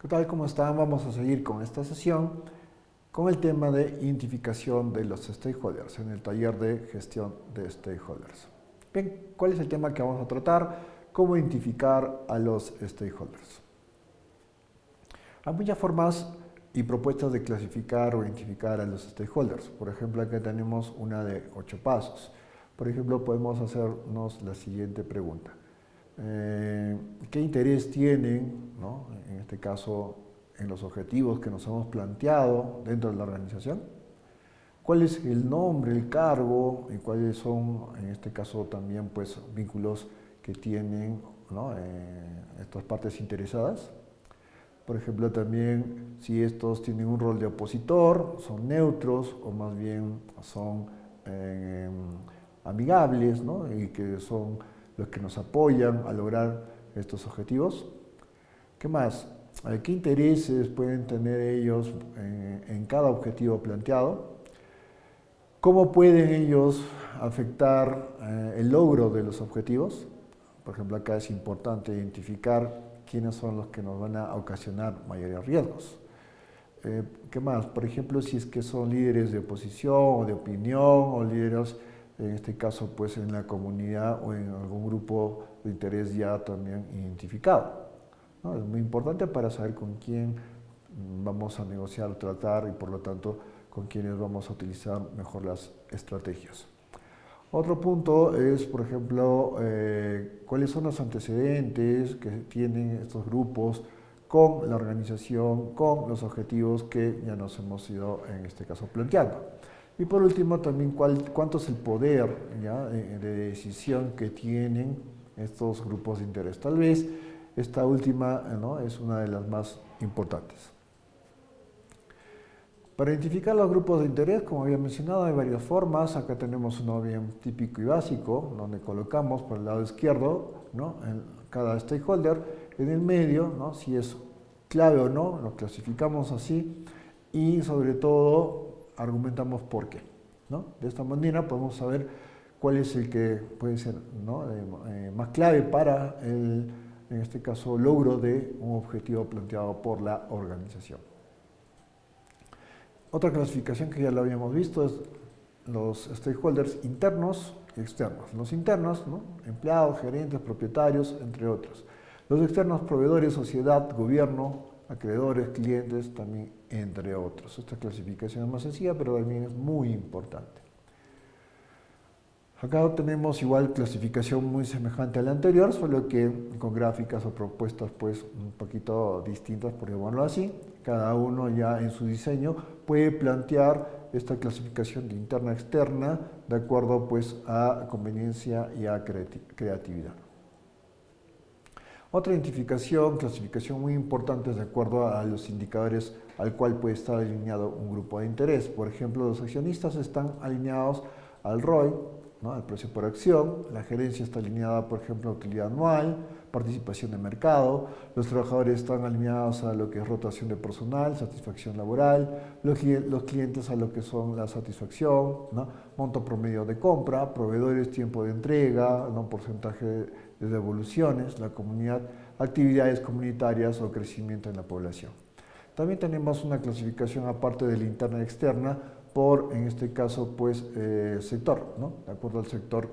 ¿Qué tal? ¿Cómo están? Vamos a seguir con esta sesión con el tema de identificación de los stakeholders en el taller de gestión de stakeholders. Bien, ¿cuál es el tema que vamos a tratar? ¿Cómo identificar a los stakeholders? Hay muchas formas y propuestas de clasificar o identificar a los stakeholders. Por ejemplo, aquí tenemos una de ocho pasos. Por ejemplo, podemos hacernos la siguiente pregunta. Eh, qué interés tienen, en este caso, en los objetivos que nos hemos planteado dentro de la organización, cuál es el nombre, el cargo y cuáles son, en este caso, también pues, vínculos que tienen eh, estas partes interesadas. Por ejemplo, también si estos tienen un rol de opositor, son neutros o más bien son eh, amigables y que son los que nos apoyan a lograr estos objetivos. ¿Qué más? ¿Qué intereses pueden tener ellos en, cada objetivo planteado? ¿Cómo pueden ellos afectar eh, el logro de los objetivos? Por ejemplo, acá es importante identificar quiénes son los que nos van a ocasionar mayores riesgos. Eh, ¿Qué más? Por ejemplo, si es que son líderes de oposición o de opinión o líderes en este caso pues en la comunidad o en algún grupo de interés ya también identificado. Es muy importante para saber con quién vamos a negociar, tratar y por lo tanto con quiénes vamos a utilizar mejor las estrategias. Otro punto es, por ejemplo, eh, cuáles son los antecedentes que tienen estos grupos con la organización, con los objetivos que ya nos hemos ido en este caso planteando. Y por último, también cuánto es el poder de, decisión que tienen estos grupos de interés. Tal vez esta última es una de las más importantes. Para identificar los grupos de interés, como había mencionado, hay varias formas. Acá tenemos uno bien típico y básico, donde colocamos por el lado izquierdo en cada stakeholder. En el medio, ¿no? si es clave o no, lo clasificamos así. Y sobre todo, argumentamos por qué. ¿no? De esta manera podemos saber cuál es el que puede ser eh, eh, más clave para el, en este caso, logro de un objetivo planteado por la organización. Otra clasificación que ya lo habíamos visto es los stakeholders internos y externos. Los internos, empleados, gerentes, propietarios, entre otros. Los externos, proveedores, sociedad, gobierno, acreedores, clientes, también entre otros. Esta clasificación es más sencilla, pero también es muy importante. Acá tenemos igual clasificación muy semejante a la anterior, solo que con gráficas o propuestas pues un poquito distintas, por llamarlo así. Cada uno ya en su diseño puede plantear esta clasificación de interna-externa de acuerdo pues a conveniencia y a creatividad. Otra identificación, clasificación muy importante es de acuerdo a los indicadores al cual puede estar alineado un grupo de interés. Por ejemplo, los accionistas están alineados al ROI, ¿no? al precio por acción, la gerencia está alineada, por ejemplo, a utilidad anual, participación de mercado, los trabajadores están alineados a lo que es rotación de personal, satisfacción laboral, los, clientes a lo que son la satisfacción, monto promedio de compra, proveedores, tiempo de entrega, ¿no? porcentaje de devoluciones, la comunidad, actividades comunitarias o crecimiento en la población. También tenemos una clasificación aparte de la interna y externa por, en este caso, pues, eh, sector, ¿no? De acuerdo al sector,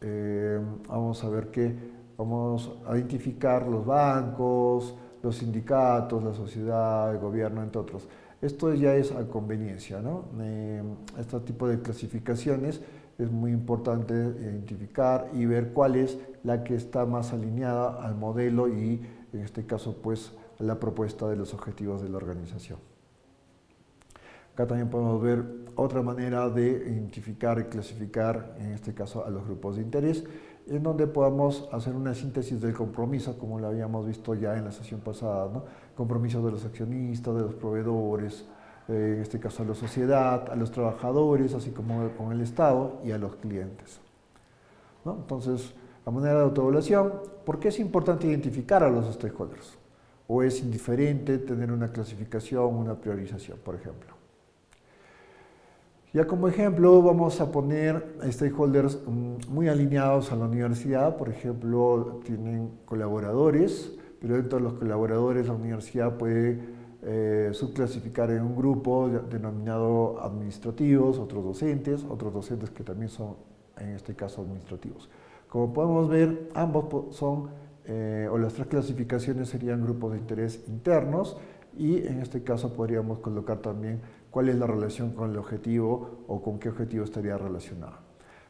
eh, vamos a ver que vamos a identificar los bancos, los sindicatos, la sociedad, el gobierno, entre otros. Esto ya es a conveniencia, ¿no? Eh, este tipo de clasificaciones es muy importante identificar y ver cuál es la que está más alineada al modelo y en este caso pues la propuesta de los objetivos de la organización. Acá también podemos ver otra manera de identificar y clasificar, en este caso, a los grupos de interés, en donde podamos hacer una síntesis del compromiso, como lo habíamos visto ya en la sesión pasada, ¿no? compromisos de los accionistas, de los proveedores, eh, en este caso a la sociedad, a los trabajadores, así como con el Estado y a los clientes. Entonces, a manera de autoevaluación, ¿por qué es importante identificar a los stakeholders? ¿O es indiferente tener una clasificación, una priorización, por ejemplo? Ya como ejemplo vamos a poner stakeholders mm, muy alineados a la universidad, por ejemplo, tienen colaboradores, pero dentro de los colaboradores la universidad puede eh, subclasificar en un grupo denominado administrativos, otros docentes, otros docentes que también son en este caso administrativos. Como podemos ver, ambos son, eh, o las tres clasificaciones serían grupos de interés internos y en este caso podríamos colocar también cuál es la relación con el objetivo o con qué objetivo estaría relacionado.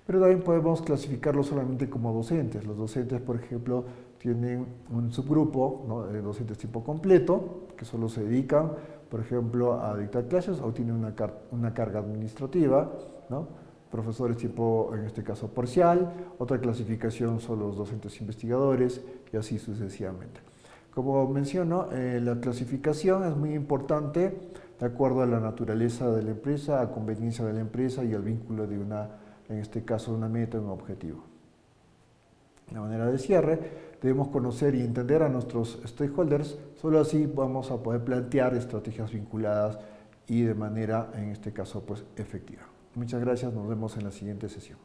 Pero también podemos clasificarlo solamente como docentes. Los docentes, por ejemplo, tienen un subgrupo de docentes tipo completo, que solo se dedican, por ejemplo, a dictar clases o tienen una, una carga administrativa, ¿no? profesores tipo, en este caso, parcial, otra clasificación son los docentes investigadores y así sucesivamente. Como menciono, eh, la clasificación es muy importante de acuerdo a la naturaleza de la empresa, a conveniencia de la empresa y al vínculo de una, en este caso, una meta, un objetivo. De manera de cierre, debemos conocer y entender a nuestros stakeholders, solo así vamos a poder plantear estrategias vinculadas y de manera, en este caso, pues efectiva. Muchas gracias, nos vemos en la siguiente sesión.